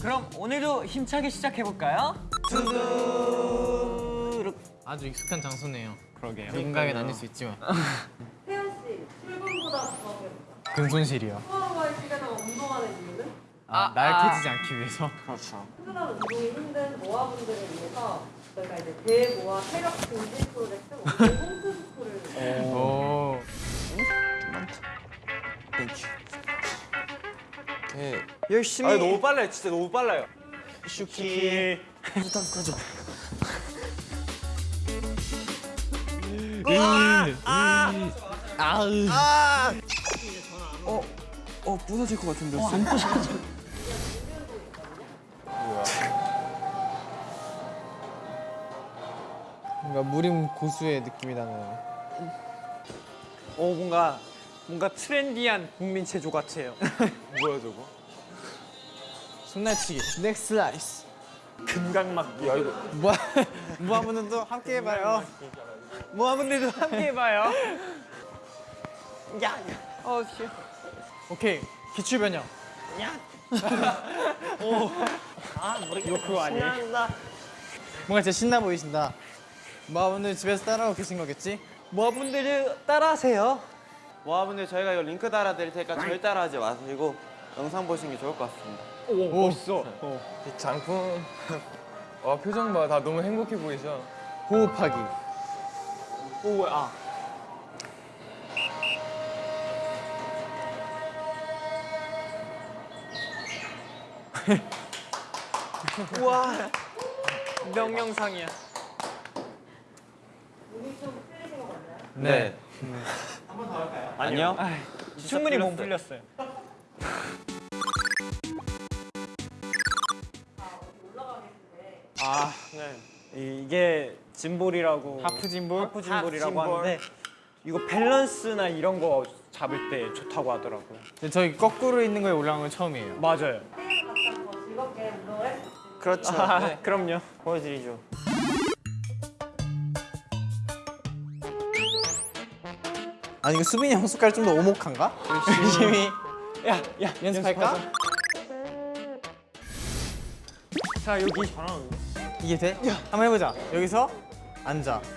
그럼 오늘도 힘차게 시작해볼까요? 아주 익숙한 장소네요. 그러게요 민감이 아닐 수 있지만 근손실이요. 수업할 시간에 운동하는 이유는? 아, 날캐지지 않기 위해서. 그렇죠. 출근하는 운동이 힘든 모아분들을 위해서 저희가 이제 대모아 체력 증진 프로젝트 홈트 스쿨을 오. 열심히. 아니 너무 빨라요. 진짜 너무 빨라요. 슈키 어 부서질 것 같은데 뭔가 무림 고수의 느낌이 나는. 오 뭔가 뭔가 트렌디한 국민 체조 같아요 뭐야 저거 손날치기. 넥스 라이스. 금강막 야 이거 뭐 무한분들도 함께 해봐요. 모아분들도 함께 해봐요 야 어, 씨. 오케이. 기출 변형. 이거 그거 아니에요? 뭔가 진짜 신나 보이신다. 무한분들 집에서 따라오고 계신 거겠지? 모아분들도 따라하세요 모아분들 저희가 이거 링크 달아드릴 테니까 저희 따라하지 마시고 영상 보시는 게 좋을 것 같습니다 오, 멋있어 이 장품 와 표정 봐 다 너무 행복해 보이죠? 호흡하기. 오, 아. 우와 명령상이야 네. 아니요 충분히 몸 풀렸어요 아, 네. 이게 짐볼이라고 하프 짐볼? 하프 짐볼이라고 하프 짐볼. 하는데 이거 밸런스나 이런 거 잡을 때 좋다고 하더라고요. 근데 저희 거꾸로 있는 거에 올라온 건 처음이에요. 맞아요. 그렇죠 아, 네. 그럼요. 보여드리죠 아니 이거 수빈이 형 숟갈 좀 더 오목한가? 열심히 야, 야, 연습할까? 자, 여기 이게 돼? 한번 해보자. 여기서 앉아.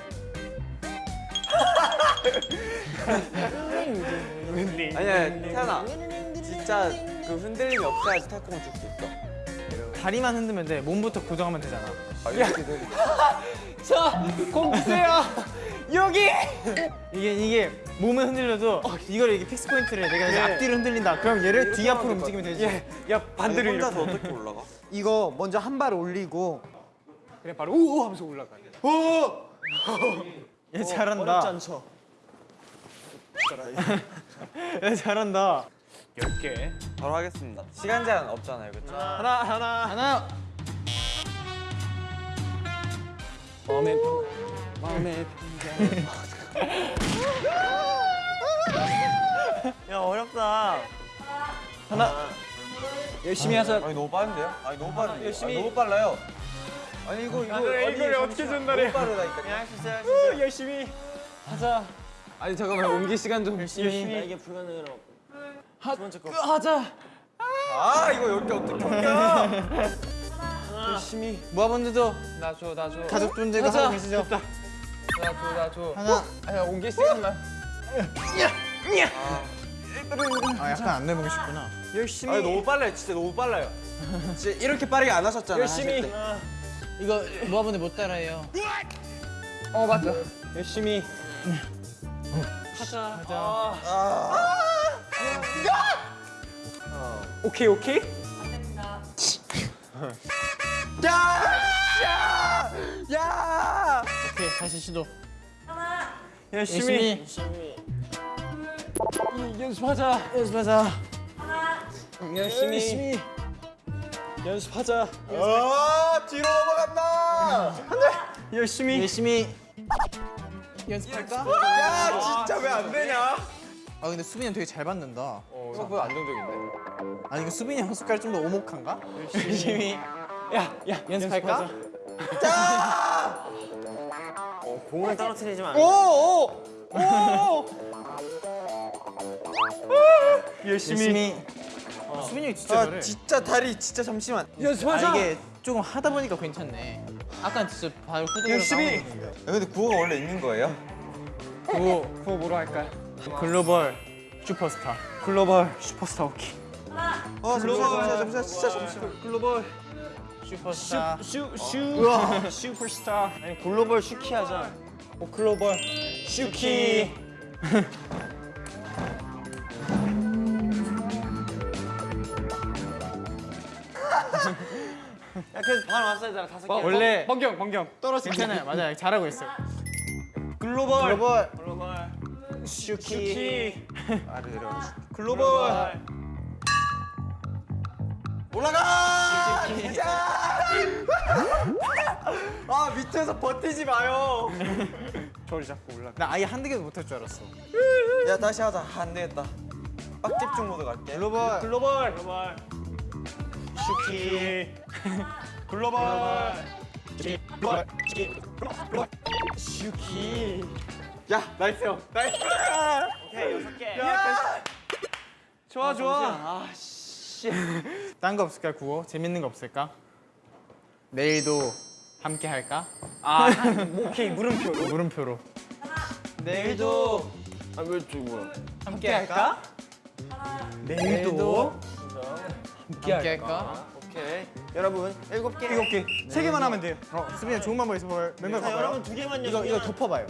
아니야 태연아 진짜 그 흔들림이 없어야지 태권을 줄수 있어 다리만 흔들면 돼. 몸부터 고정하면 되잖아. 아, 이렇게 돼. 자, 공 주세요. 여기. 이게 이게 몸은 흔들려도 이걸 이게 fix point를 내가 이제 예. 앞뒤로 흔들린다. 그럼 얘를 뒤 앞으로 움직이면 되지. 예, 야 반대로 아니, 혼자서 이렇게. 어떻게 올라가? 이거 먼저 한 발 올리고 그래 바로 우우 하면서 올라가. 얘 잘한다. 어렵지 않죠? 얘 잘한다. 10개. 바로 하겠습니다 시간 제한 없잖아요 그쵸? 하나 하나. 하나. 마음에 마음에 야 어렵다 하나. 열심히 하자. 아니 너무 빠른데요? 아니 너무 빠른데 열심히. 아니, 너무 빨라요 아니 이거 이거 그래, 아니, 이걸 어떻게. 전달해? 너무 빠르다니까 그냥 할수 있어요 할수 우, 열심히 하자. 아니 잠깐만 옮기 시간 좀 열심히. 이게 불가능해요 하자. 아 이거 여기 어떻게 옮겨 열심히. 모아분들도 나줘 나줘 가족분들과 하자. 하고 계시죠? 나줘 나줘 하나. 아야 옮길 시간만 아 약간 안 내보고 싶구나. 열심히. 아니 너무 빨라요 진짜 너무 빨라요 진짜 이렇게 빠르게 안 하셨잖아요 열심히. 때. 이거 모아분들 못 따라해요. 어 맞다. 열심히. 하자. 하자. 오케이 오케이. 오케이 다시 시도. 하나, 열심히. 열심히 이, 연습하자. 연습하자. 하나, 열심히. 연습하자. 아 뒤로 넘어간다 열심히. 열심히 연습할까? 야 진짜 왜 안 되냐 아 근데 수빈이 형 되게 잘 받는다. 어, 생각보다 안정적인데. 아니 이거 수빈이 형 숟갈 좀 더 오목한가? 열심히 야, 야, 연습할까? 어, 공을 떨어뜨리지 마. 오, 오, 오. 열심히. 열심히. 수빈이 형이 진짜 잘해. 아 진짜 다리 진짜 잠시만. 아 연습하자. 이게 조금 하다 보니까 괜찮네. 아까 진짜 발 후드로 열심히. 근데 구호가 원래 있는 거예요? 구호, 구호 뭐로 할까요? 글로벌 슈퍼스타. 글로벌 슈퍼스타 오키. 어 잠시만 잠시만 진짜 잠시만. 글로벌 슈퍼스타. 슈, 슈, 슈퍼스타. 아니 글로벌 슈키 하자. 오, 글로벌 슈키. 야 그래서 반 왔어야 잖아 다섯 개. 원래 번경, 번경. 떨어지 괜찮아요. 맞아요. 잘하고 있어요. 글로벌. 글로벌 글로벌. 슈키. 슈키. 아래 내려가. 글로벌. 올라가! 아 밑에서 버티지 마요. 저리 잡고 올라. 나 아예 한두 개도 못할 줄 알았어. 야 다시 하자. 안 되겠다. 빡 집중 모드 갈게. 글로벌 글로벌. 글로벌. 슈키. 글로벌. 슈키. 야 nice요. nice. 오케이, 여섯 개. 좋아 좋아. 아, 딴거 없을까 구호? 재밌는 거 없을까? 내일도 함께 할까? 아, 오케이, 물음표. 물음표로 내일도 아왜저 뭐야? 함께 할까? 내일도 함께 할까? 오케이. 여러분 일곱 개. 일곱 개. 세 개만 하면 돼요. 어, 수빈이 좋은 방법 볼 멤버 자, 봐봐요. 여러분 두 개만요. 이거 이거 덮어봐요.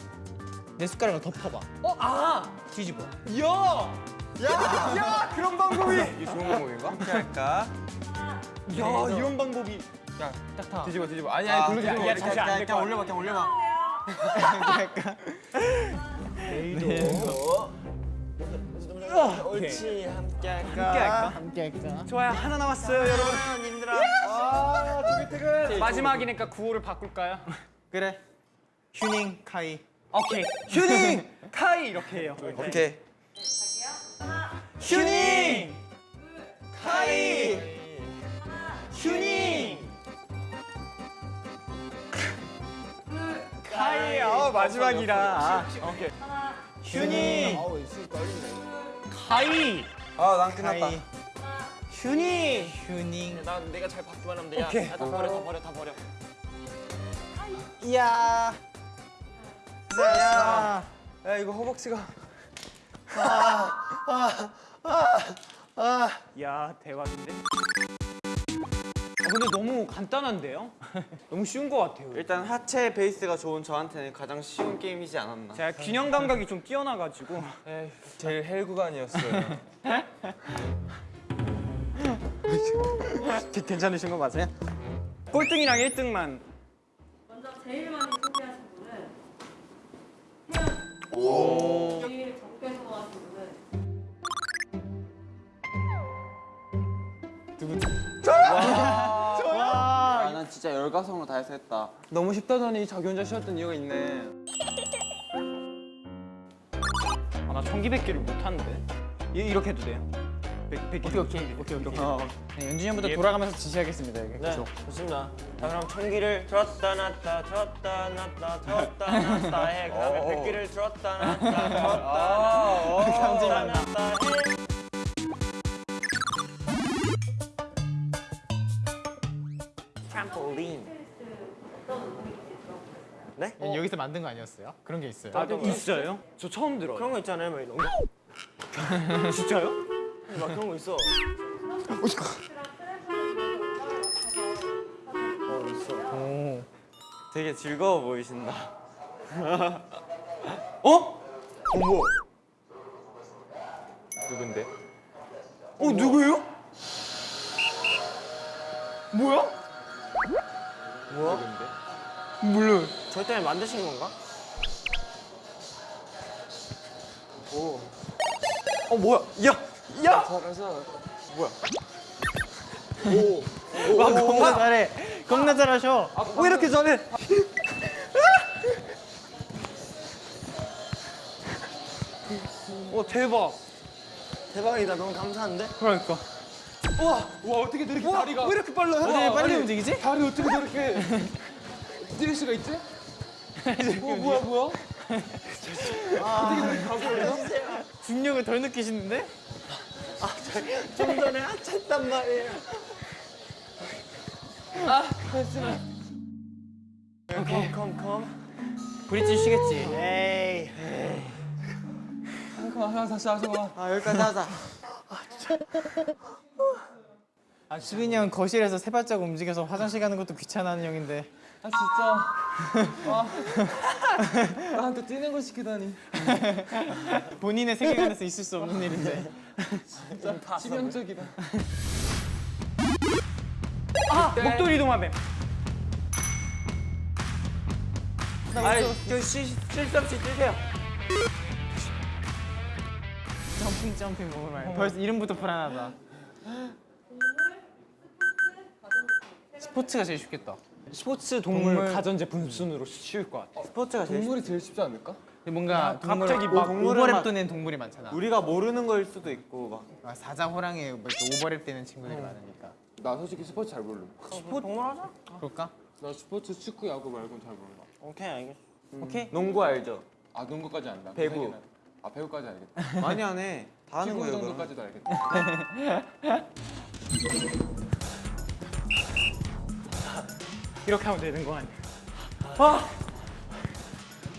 내 숟가락을 덮어봐. 어, 아, 뒤집어. 야, 야, 야, 그런 방법이. 이게 좋은 방법인가? 어떻게 할까? 야, 이런 방법이. 딱 타. 뒤집어 뒤집어. 아니 아니 굴러 야, 뒤집어. 야, 잠시 안될것 그냥. 올려봐 그냥 올려봐. 옳지 함께 할까? 함께 할까? 함께 할까? 좋아요, 하나 남았어요, 여러분. 님들아. 아, 두개택은 마지막이니까 구호를 바꿀까요? 그래. 휴닝 카이. 오케이. 휴닝, 카이 이렇게 해요. 오케이. 휴닝, 카이, 휴닝. 카이, 어 마지막이라. 아, 오케이. 휴닝, 카이, 아 난 끝났다. 카이. 휴닝. 휴닝. 난 내가 잘 받기만 하면 돼. 야, 오케이. 야, 다 버려 다 버려 다 버려. 이야. 야, 야 이거 허벅지가. 야 대박인데? 아, 근데 너무 간단한데요? 너무 쉬운 것 같아요. 일단 하체 베이스가 좋은 저한테는 가장 쉬운 게임이지 않았나. 제가 균형 감각이 좀 뛰어나가지고 에이, 제일 헬 구간이었어요. 괜찮으신 거 맞아요? 꼴등이랑 1등만 먼저 제일 많이 태연 제일 적게 소개하신 분은 아, 난 진짜 열과성으로 다 해서 했다. 너무 쉽다더니 자기 혼자 쉬었던 이유가 있네. 아, 나 청기백기를 못하는데 이, 이렇게 해도 돼요? 백, 백기 오케이 오케이 오케이 오케이. 네, 연준이 형부터 돌아가면서 지시하겠습니다. 여기. 네, 좋습니다. 자, 그럼 천기를 들었다 놨다 들었다 놨다 들었다 놨다 해. 그 다음에 백기를 들었다 놨다 들었다 놨다 놨다 해. 트램폴린. 네? 여기서 만든 거 아니었어요? 그런 게 있어요. 아, 있어요? 저 처음 들어요 그런 거 있잖아요, 막 이런 거. 진짜요? 막 그런 거 있어. 오. 되게 즐거워 보이신다. 어? 누군데? 어 누구예요? 뭐야? 누군데? 몰라요 저 때문에 만드신 건가? 어 뭐야 야! 야! 살아서 와 겁나 잘해. 겁나 잘하셔. 왜 이렇게 잘해? 오 대박. 대박이다. 너무 감사한데? 그러니까. 와 어떻게 저렇게 다리가 왜 이렇게 빨라? 어떻게 빨리 움직이지? 다리 어떻게 저렇게 뛸 수가 있지? 어 뭐야 뭐야? 중력을 덜 느끼시는데? 좀 전에 하찮단 말이에요. 아, 오케이. 컴컴. 브릿지 쉬겠지. 에이. 잠깐만 하나 다시 하자 아 여기까지 하자. 아 수빈이 형 거실에서 세 발자국 움직여서 화장실 가는 것도 귀찮아하는 형인데. 아 진짜 와 나한테 뛰는 거 시키다니 본인의 세계관에서 있을 수 없는 일인데. 진짜 치명적이다 아 목도리 도마뱀. 아이, 저 시, 실수 없이 뛰세요. 점핑 점핑 몸을 말. 벌써 이름부터 불안하다. 스포츠가 제일 쉽겠다. 스포츠 동물, 동물. 가전제품 순으로 쉬울 것 같아. 스포츠가 제일 동물이 제일 쉽지 않을까? 뭔가 동물, 갑자기 막 오버랩 막- 도는 동물이 많잖아. 우리가 모르는 거일 수도 있고 막. 아, 사자, 호랑이 뭐 오버랩 되는 친구들이 많으니까. 나 솔직히 스포츠 잘 몰라 스포츠 동물 하자. 그럴까? 나 스포츠 축구 야구 말고는 잘 몰라 오케이, 알겠어. 오케이. 농구 알죠? 아 농구까지 안다 배구. 세 개는. 아 배구까지 알겠다 많이 안 해. 다 하는 거예요. 그럼. 정도까지도 알겠다 이렇게 하면 되는 거 아니야?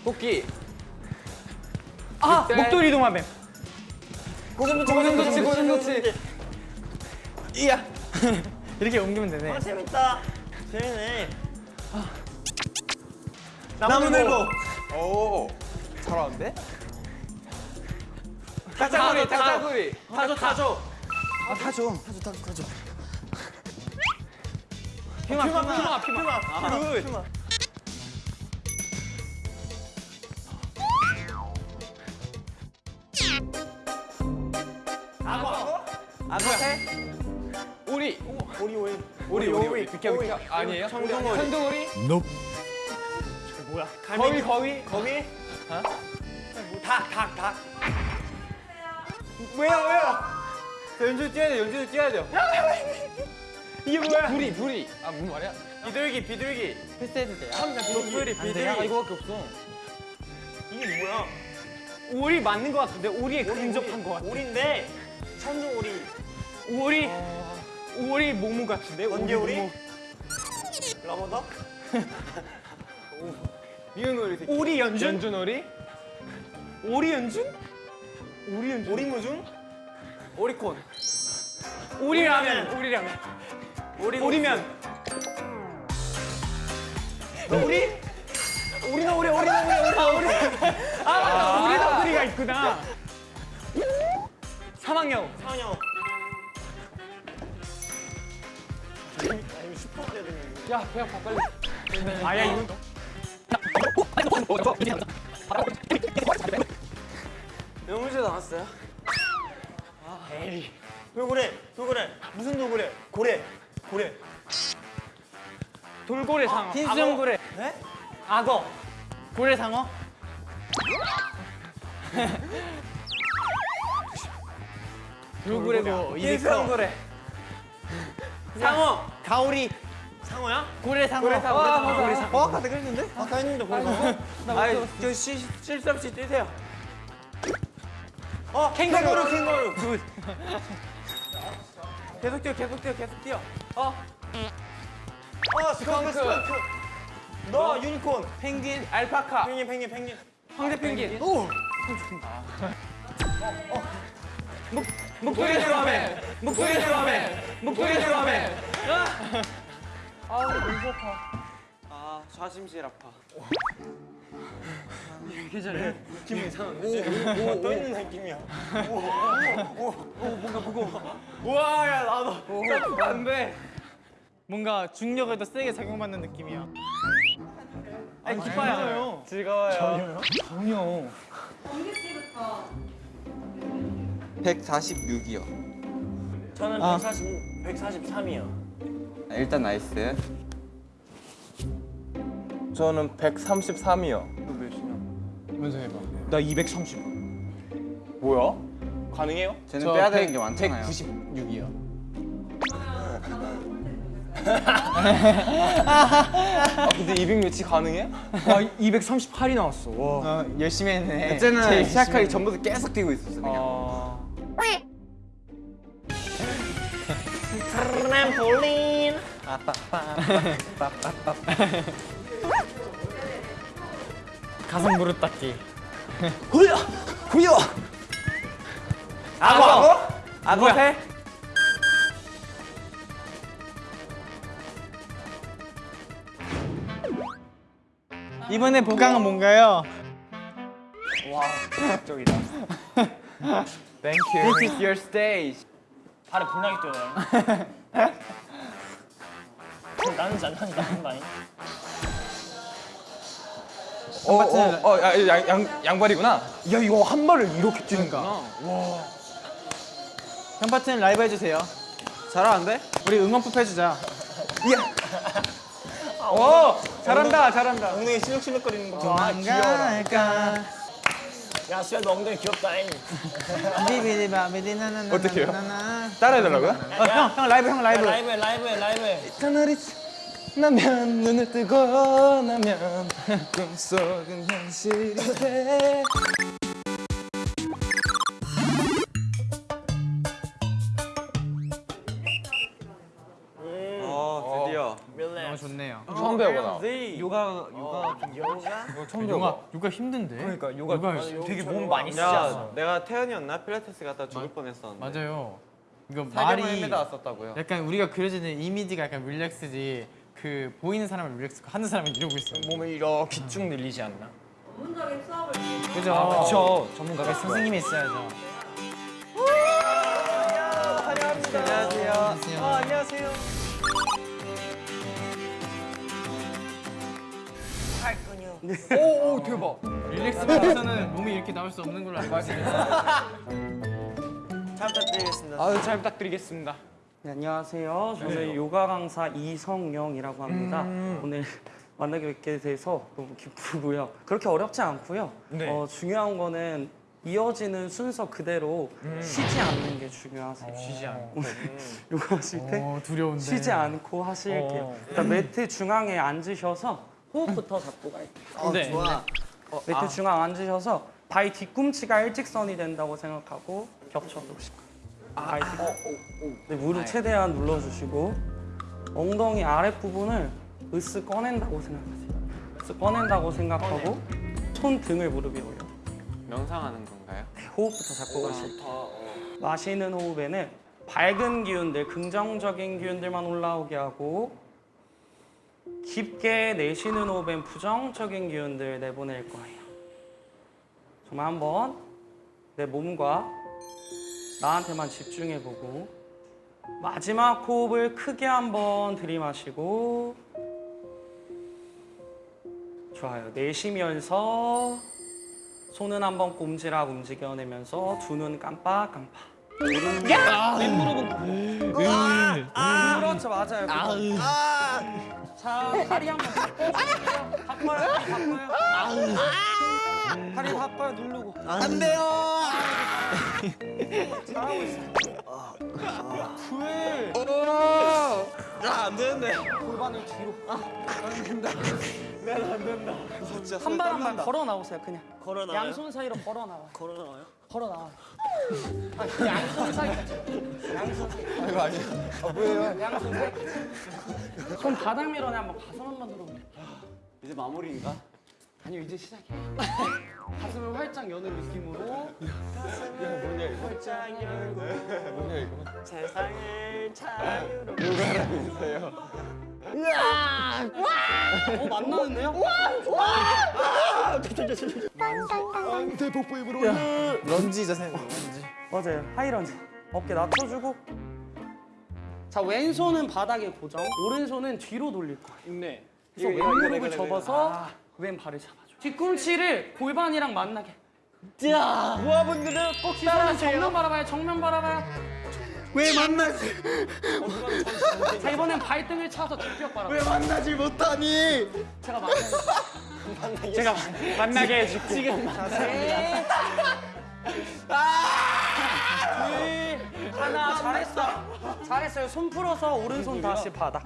토끼 아 목도리 도마뱀. 고슴도치, 고슴도치. 이야. 이렇게 옮기면 되네. 아, 재밌다. 재밌네. 나무늘보. 오 잘하는데? 딱따구리 딱따구리 타조, 타조. 아 타조. 타조 타조 타조. 퓨마 퓨마 퓨마 퓨마. good. 퓨마. 악어? 악어새? 오리 오리, 오리. 오리 오리 오리 비켜 비켜 아니에요? 청둥오리. 천둥오리? 뭐야? 거위 거위 거기? 닭, 닭, 닭. 왜요 왜요? 저 연주 뛰어야 돼. 연주 뛰어야 돼요. 이게 뭐야? 부리 부리 아 무슨 말이야? 비둘기, 비둘기. 패스해도 돼요? 독수리, 아, 비둘기. 이거밖에 없어. 이게 뭐야? 오리 맞는 것 같은데 오리에 근접한 것 같아. 오리인데 천둥 오리. 오리 오리 모무 같은데? 번개오리? 모무. 러버덕? 미운 오리 새끼 오리 연준? 연준 오리? 오리 연준? 오리 연준? 오리 무중? 오리콘. 오리라면 오리라면 오리 오리면 오리? 오리는 오리, 오리는 오리, 오리는 오리. 아 맞다 오리 덩어리가 있구나. 사망여우 상영. 아 이거 슈퍼대도 야배 아파 빨리 아야 이거 몇 문제 나왔어요? 에이. 돌고래, 돌고래. 무슨 돌고래? 고래, 고래. 돌고래 상어 흰수염 고래. 네? 악어 고래 상어? 돌고래고 흰수염 고래. 상어. 가오리. 상어야? 고래 상어. 고래 상어, 고래 상어, 고래 상어. 어, 아까 내가 했는데? 아까 했는데 벌써. 아이, 저 시, 실수 없이 뛰세요. 어, 캥거루, 캥거루. Good. 계속 뛰어, 계속 뛰어, 계속 뛰어. 어. 어, 스컹크, 스컹크. 너 유니콘. 펭귄, 알파카. 펭귄, 펭귄, 펭귄. 황제 펭귄. 목도리 드럼에 목도리 드럼에 목도리 드럼에 아, 좌심실 아파. 이렇게 잘해 느낌이 이상한데? 오, 오, 떠 있는 느낌이야. 우와, 야, 나도. 안 돼. 뭔가 중력을 더 세게 작용받는 느낌이야. 아니, 기뻐요. 즐거워요. 전혀 정규 씨부터 146이요. 저는 아. 140, 143이요. 일단 nice. 저는 133이요 먼저 해봐. 나 230. 뭐야? 가능해요? 쟤는 빼야 되는 게 많잖아요. 196이요. 아 근데 200 몇이 가능해? 와 238이 나왔어. 와. 어, 열심히 했네. 쟤는 제일 시작하기 전부터 계속 뛰고 있었어 그냥. 아. 트램폴린. 가슴 무릎 닿기. 구여 구여. 악어 악어? 악어 해? 이번에 보강은 뭔가요? 적이다. Thank you. This is your stage. 발에 불나게 뛰어요. 나는 잘 나는 나는 거 아니야? 어어양 양, 양발이구나. 야 이거 한 발을 이렇게 뛰는구나. 현 파트는 라이브 해주세요. 잘하는데? 우리 응원법 해주자. 오 잘한다 잘한다. 엉덩이 실룩실룩거리는 거. 도망갈까? 야 수야 너 엉덩이 귀엽다잉. 비비리바비리나나나. 어떡해요? 따라해달라고요? 어, 형, 형 라이브, 형 라이브. 라이브 해 라이브 해 라이브 해. 나면 눈을 뜨고 나면 꿈속은 현실이 돼. 어 드디어. 너무 좋네요. 처음 배워봐. 요가 요가 처음 요가, 요가 힘든데? 그러니까 요가 요가 되게 몸 많이 않아? 내가 태연이었나 필라테스 갔다 죽을 뻔했었는데. 맞아요. 이거 말이. 약간 우리가 그려지는 이미지가 약간 릴렉스지 그 보이는 사람은 릴렉스고 하는 사람은 이러고 있어요. 몸을 이렇게 쭉 늘리지 않나? 전문적인 수업을 그죠? 아 그쵸. 전문가가 있어. 선생님이 있어야죠. 안녕하세요. 안녕하세요. 오오 대박. 릴렉스 받아서는 몸이 이렇게 나올 수 없는 걸로 알고 있어요. 잘 부탁드리겠습니다. 아유 잘 부탁드리겠습니다. 네, 안녕하세요. 저는 요가 강사 이성영이라고 합니다. 오늘 만나게 뵙게 돼서 너무 기쁘고요. 그렇게 어렵지 않고요. 네. 어, 중요한 거는 이어지는 순서 그대로 쉬지 않는 게 중요하세요. 쉬지 않고. 요가 하실 때 어, 두려운데. 쉬지 않고 하실게요. 어. 일단 매트 중앙에 앉으셔서 호흡부터 잡고 갈게요. 네. 좋아. 매트 중앙 앉으셔서 발 뒤꿈치가 일직선이 된다고 생각하고 겹쳐 놓으시고 발 뒤꿈치 네, 무릎 최대한 눌러주시고 엉덩이 아랫부분을 으쓱 꺼낸다고 생각하세요 으쓱 꺼낸다고 생각하고 손 등을 무릎 위에 올려 명상하는 건가요? 네, 호흡부터 잡고 가실게요 마시는 호흡에는 밝은 기운들, 긍정적인 기운들만 올라오게 하고 깊게 내쉬는 호흡엔 부정적인 기운들 내보낼 거예요. 정말 한번 내 몸과 나한테만 집중해보고 마지막 호흡을 크게 한번 들이마시고 좋아요. 내쉬면서 손은 한번 꼼지락 움직여내면서 두 눈 깜빡깜빡. 그렇죠 맞아요. 그거. 자 다리 한번 바꿔주세요. 바꿔요, 바꿔요. 다리 바꿔요, 누르고. 안 돼요. 잘하고 있어. 야안 되는데. 골반을 뒤로. 한발한발 걸어 나오세요, 그냥. 걸어 나와요? 양손 사이로 걸어 나와요. 걸어 나와요? 걸어 나와요. 아, 양손 사이. 양손 사이. 이거 아니야. 아 뭐예요? 양손 사이. 손 바닥 밀어내 한번 가슴 한번 들어볼게요. 이제 마무리인가? 아니요 이제 시작이에요. 가슴을 활짝 여는 느낌으로. 세상을 자유로. 어 만나는데요? 런지 자세. 런지. 맞아요. 하이런지. 어깨 낮춰주고. 자 왼손은 바닥에 고정 오른손은 뒤로 돌릴 거예요. 네. 그래서 왼무릎을 접어서 왼 발을 잡아줘 뒤꿈치를 골반이랑 만나게 모아분들은 꼭 시선은 정면 바라봐요 정면 바라봐요 왜 만나지? 자 이번엔 발등을 차서 뒷벽 바라봐요 왜 만나지 못하니? 제가 만나요 제가 만나게 해줄게. 지금 하나 잘했어. 잘했어요. 손 풀어서 오른손 다시 바닥.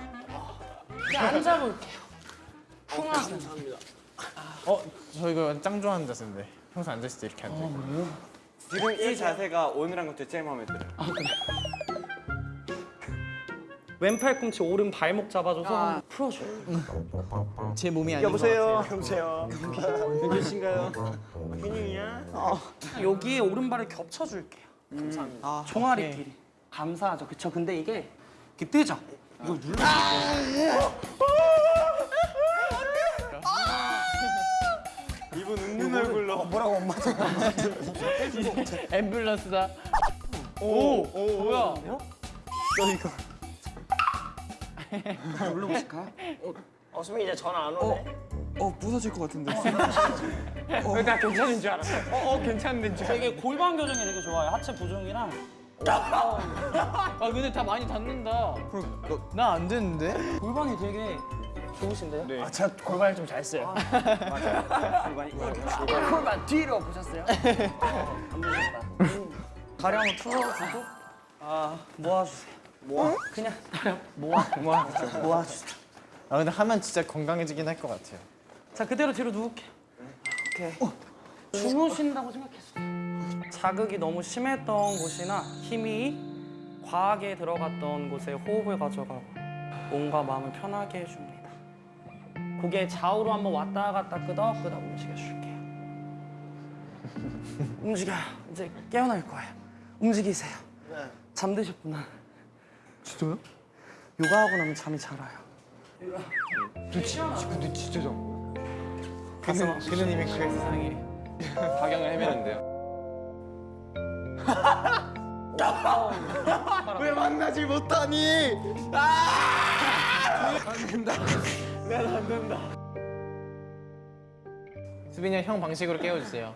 앉아볼게요. 풍하세요. 어, 저 이거 짱 좋아하는 자세인데. 평소 앉았을 때 이렇게 앉아. 지금 이 자세가 오늘한 것도 제일 마음에 들어요. 왼팔 꿈치 오른 발목 잡아줘서 한번 풀어줘요. 제 몸이 아닌 여보세요. 여보세요. 누구신가요? 균형이야? 여기에 오른발을 겹쳐줄게요. 감사합니다. 종아리 길이. 감사하죠. 그쵸? 근데 이게 이렇게 뜨죠? 이걸 눌러줄게요. 웃는 얼굴로. 앰뷸런스다. 오, 오, 뭐야? 눌러보실까요? 어, 수민 이제 전화 안 오네. 어 부서질 것 같은데. 어, 나 괜찮은 줄 알았어. 어, 어 괜찮은 줄 알았어. 되게 골반 교정이 되게 좋아요. 하체 보정이랑. 아, 근데 다 많이 닿는다. 나안 되는데? 골반이 되게 좋으신데요? 네. 아, 제가 골반을 좀 잘 써요. 골반 뒤로 보셨어요? 다리 한번 풀어주고 아 모아주세요. 모아? 그냥 다리 모아 모아 모아주세요. 아, 근데 하면 진짜 건강해지긴 할 것 같아요. 자 그대로 뒤로 누울게요. 오케이. 주무신다고 생각했어요. 자극이 너무 심했던 곳이나 힘이 과하게 들어갔던 곳에 호흡을 가져가고 몸과 마음을 편하게 해줍니다. 고개 좌우로 한번 왔다 갔다 끄덕끄덕 움직여줄게요. 움직여요. 이제 깨어날 거예요. 움직이세요. 잠드셨구나. 진짜요? 요가하고 나면 잠이 잘 와요. 근데 진짜 좀 그는, 그는 이미 그 세상에. 박양을 헤매는데요. 왜 만나질 못하니? 수빈이 형, 형 방식으로 깨워주세요.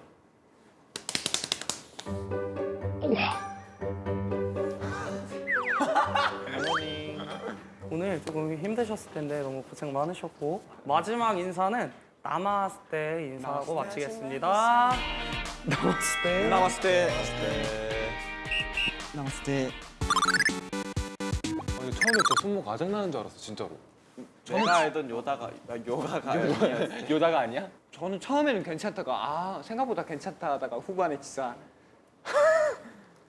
오늘 조금 힘드셨을 텐데 너무 고생 많으셨고 마지막 인사는 나마스테 인사하고 마치겠습니다. 나마스테. 나왔을 때. 나왔을 때. 아니, 처음에 저 손목 가장 나는 줄 알았어 진짜로. 내가 알던 요다가 아, 요가가 아니었어. 요다가 아니야? 저는 처음에는 괜찮다가 아 생각보다 괜찮다 하다가 후반에 진짜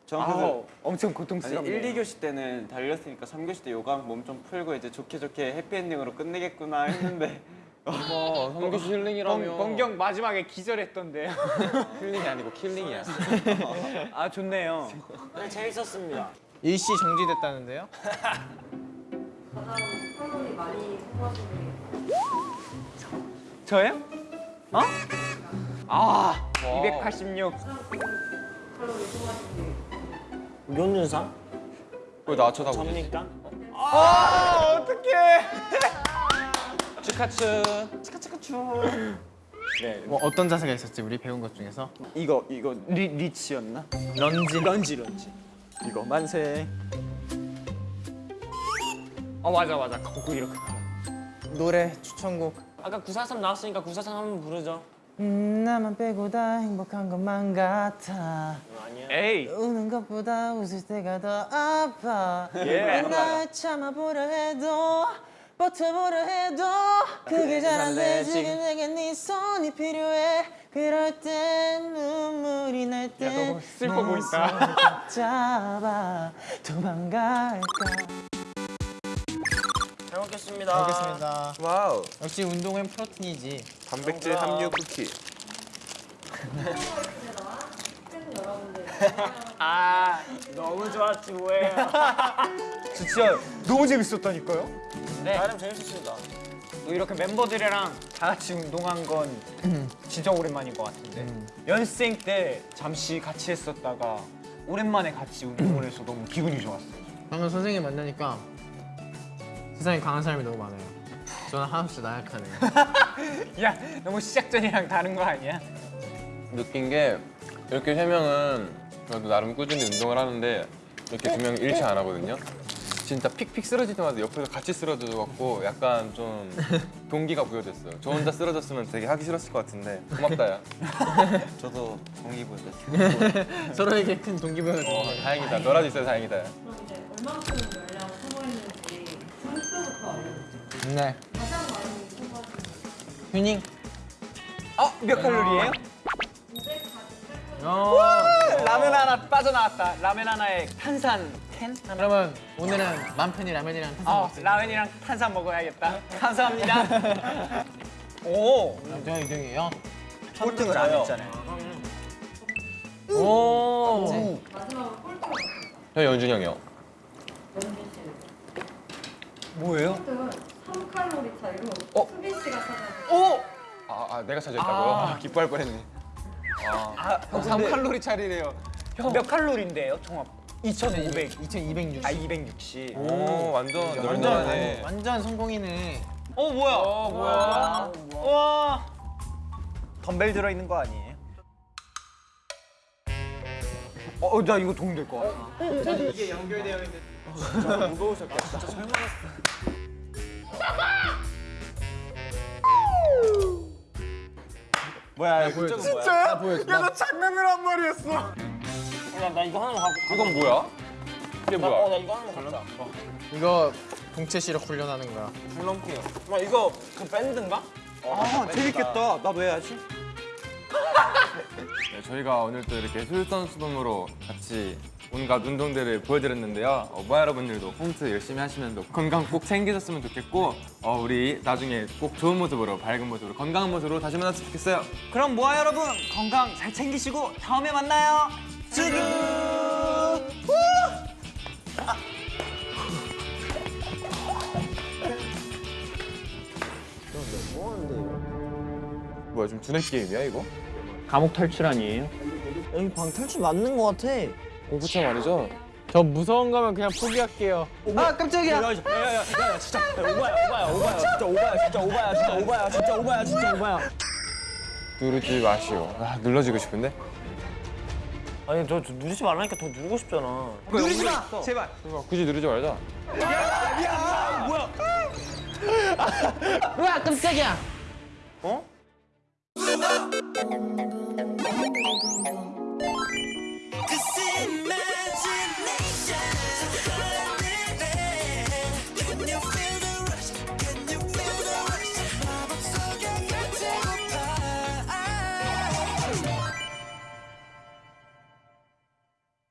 전아 그래서 엄청 아니 고통스럽네. 1, 2교시 때는 달렸으니까 3교시 때 요가 몸 좀 풀고 이제 좋게 좋게 해피엔딩으로 끝내겠구나 했는데 어, 성교시 힐링이라며. 번경 마지막에 기절했던데. 힐링이 아니고 킬링이야. 아 좋네요. 네, 재밌었습니다. 일시 정지됐다는데요? 많이 게 저요? 어? 아 와. 286. 가장 칼로리 소모하시는 게 윤준상? 왜나 쳐다보지? 접니까? 아 어떡해. 치카츠. 네뭐 어떤 자세가 있었지, 우리 배운 것 중에서? 이거 이거 리, 리치였나? 런지. 런지 런지. 이거 만세. 어 맞아 맞아. 거꾸 이렇게. 노래 추천곡. 아까 943 나왔으니까 943 한번 부르죠. 음, 나만 빼고 다 행복한 것만 같아. 에이. 우는 것보다 웃을 때가 더 아파. 예. 날 참아보려 해도 버텨보려 해도 그게 잘 안 돼. 지금 내게 네 손이 필요해. 그럴 땐 눈물이 날 때. 너무 슬퍼 보인다. 잡아 도망갈까. 잘 먹겠습니다. 알겠습니다. Wow. 역시 운동은 프로틴이지. 단백질 함유 쿠키. 아 너무 좋았지 뭐예요. 진짜 너무 재밌었다니까요. 나름 재밌었습니다. 또 이렇게 멤버들이랑 다 같이 운동한 건 진짜 오랜만인 것 같은데 연습생 때 잠시 같이 했었다가 오랜만에 같이 운동을 해서 너무 기분이 좋았어요. 방금 선생님 만나니까 세상에 강한 사람이 너무 많아요. 저는 한없이 나약하네요. 야 너무 시작 전이랑 다른 거 아니야? 느낀 게 이렇게 세 명은 그래도 나름 꾸준히 운동을 하는데 이렇게 두 명이 일치 안 하거든요. 진짜 픽픽 쓰러질 때마다 옆에서 같이 쓰러져갖고 약간 좀 동기가 부여됐어요. 저 혼자 쓰러졌으면 되게 하기 싫었을 것 같은데 고맙다 야. 저도 동기부여 됐어요. 서로에게 큰 동기부여가 어, 다행이다. 너라도 있어서 다행이다. 야. 그럼 이제 얼만큼 열량을 소모 네. 가장 많이 소모하신 휴닝. 어? 몇 칼로리예요? 548칼로리. 어. 라면 하나 빠져나왔다. 라면 하나에 탄산 캔 하나. 그러면 오늘은 맘편이 라면이랑 탄산 어, 먹었어요. 라면이랑 탄산 먹어야겠다. 감사합니다. 오, 저 이등이에요. 꼴등을 안 했잖아요. 오. 마지막으로 꼴등을 저 연준이 형이요. 연준 씨는. 뭐예요? 꼴등은 3칼로리 차이로 어? 수빈 씨가 찾아낸 오! 아, 아 내가 차지했다고요? 아. 기뻐할 뻔했네. 아, 형 3칼로리 차리래요. 몇 칼로리인데요, 총합? 2,500. 2260. 아, 260. 오 완전 완전. 완전 성공이네. 어, 뭐야? 어 뭐야? 와. 덤벨 들어 있는 거 아니에요? 어, 나 이거 도움 될것 같아. 이게 연결되어 있는. 진짜 무거우셨겠다. 진짜 설마. 뭐야, 이거 진짜야? 야, 나 장난을 한 말이었어. 야, 나 이거 하나만 갖고. 이건 뭐야? 이게 어, 뭐야? 나 이거 하나만 갖자. 이거 동체 시력 훈련하는 거야. 줄넘기요. 막 이거 그 밴드인가? 아, 재밌겠다. 나도 해야지. 네, 저희가 오늘 또 이렇게 솔선수범으로 같이 온갖 운동들을 보여드렸는데요. 어, 모아 여러분들도 홈트 열심히 하시면서 건강 꼭 챙기셨으면 좋겠고 어, 우리 나중에 꼭 좋은 모습으로 밝은 모습으로 건강한 모습으로 다시 만났으면 좋겠어요. 그럼 모아 여러분 건강 잘 챙기시고 다음에 만나요. 쯔기. 뭐 야좀 두뇌 게임이야 이거? 감옥 탈출 아니에요? 여기 방 탈출 맞는 거 같아. 공부차 말이죠? 저 무서운 거면 그냥 포기할게요. 아 깜짝이야. 야 야 야 진짜 오바야 오바야 오바야 진짜 오바야 진짜 오바야 진짜 오바야 진짜 오바야 진짜 오바야. 누르지 마시오. 아 눌러지고 싶은데? 아니 저, 저 누르지 말라니까 더 누르고 싶잖아. 누르지 마. 제발. 그러니까 굳이 누르지 말자. 우와 깜짝이야. 어? up.